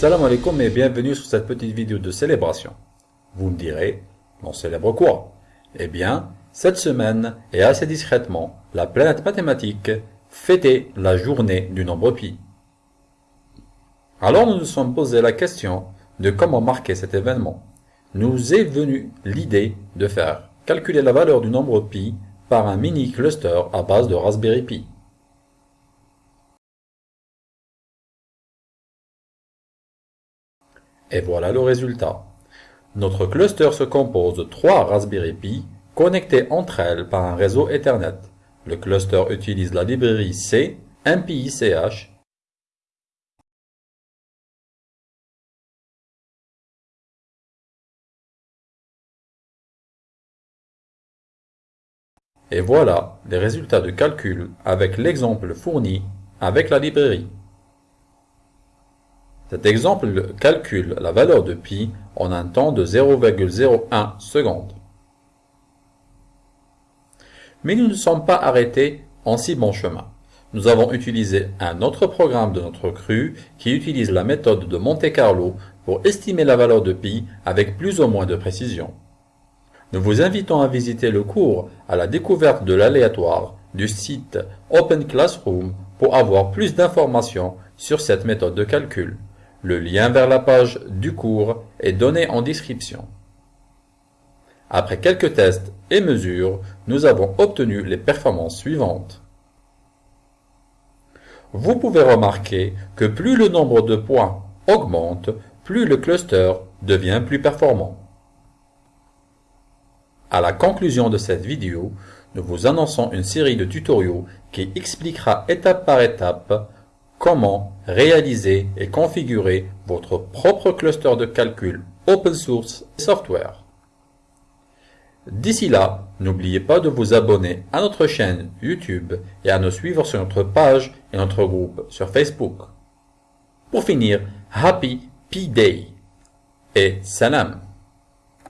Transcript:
Salam alaikum et bienvenue sur cette petite vidéo de célébration. Vous me direz, on célèbre quoi? Eh bien, cette semaine, et assez discrètement, la planète mathématique fêtait la journée du nombre pi. Alors nous nous sommes posé la question de comment marquer cet événement. Nous est venue l'idée de faire calculer la valeur du nombre pi par un mini cluster à base de Raspberry Pi. Et voilà le résultat. Notre cluster se compose de trois Raspberry Pi connectés entre elles par un réseau Ethernet. Le cluster utilise la librairie C, MPICH, Et voilà les résultats de calcul avec l'exemple fourni avec la librairie. Cet exemple calcule la valeur de pi en un temps de 0,01 seconde. Mais nous ne sommes pas arrêtés en si bon chemin. Nous avons utilisé un autre programme de notre cru qui utilise la méthode de Monte Carlo pour estimer la valeur de pi avec plus ou moins de précision. Nous vous invitons à visiter le cours à la découverte de l'aléatoire du site Open Classroom pour avoir plus d'informations sur cette méthode de calcul. Le lien vers la page du cours est donné en description. Après quelques tests et mesures, nous avons obtenu les performances suivantes. Vous pouvez remarquer que plus le nombre de points augmente, plus le cluster devient plus performant. À la conclusion de cette vidéo, nous vous annonçons une série de tutoriaux qui expliquera étape par étape comment réaliser et configurer votre propre cluster de calcul open source et software. D'ici là, n'oubliez pas de vous abonner à notre chaîne YouTube et à nous suivre sur notre page et notre groupe sur Facebook. Pour finir, Happy P-Day et Salam